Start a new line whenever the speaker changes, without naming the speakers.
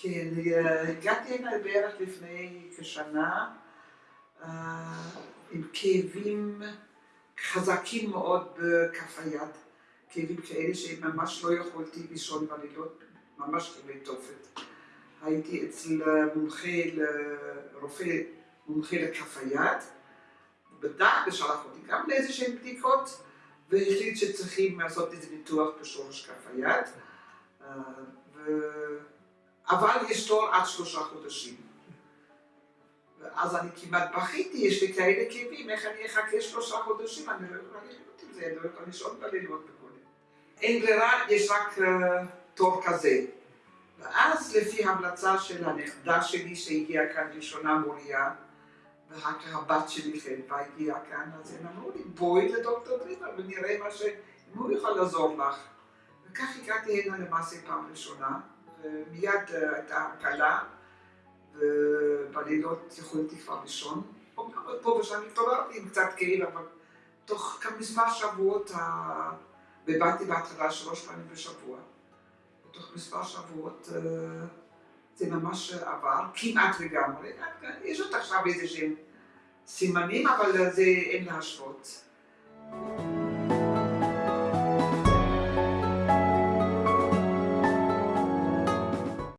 כן, הגעתי הנה בערך לפני כשנה עם כאבים חזקים מאוד בכף היד, כאבים כאלה שממש לא יכולתי לישון בלילות, ממש כאבי תופת. הייתי אצל מומחה, רופא מומחה לכף היד, בדק ושלח אותי גם לאיזה שהן בדיקות והחליט שצריכים לעשות איזה ניתוח בשורש כף היד אבל יש תור עד שלושה חודשים ואז אני כמעט בכיתי, יש לי כאלה כאבים, איך אני אחכה שלושה חודשים, אני לא יכולה לחיות עם זה, אני לא יכולה לישון בלילות וכו'. אין ברירה, יש רק תור כזה. ואז לפי המלצה של הנכדה שלי שהגיעה כאן ראשונה מוריה, ואחר כך הבת שלי חלפה הגיעה כאן, אז הם אמרו לי, בואי לדוקטור דריבר ונראה מה ש... אם הוא יכול לעזור לך. וכך הגעתי הנה למעשה פעם ראשונה, ומיד הייתה הקלה, ובלילות יכולתי כבר לישון. פה ושם התעוררתי עם קצת כאב, אבל תוך מספר שבועות, ובאתי בהתחלה שלוש פעמים בשבוע. בתוך מספר שבועות זה ממש עבר, כמעט לגמרי. יש עוד עכשיו איזה שהם סימנים, אבל זה אין להשוות.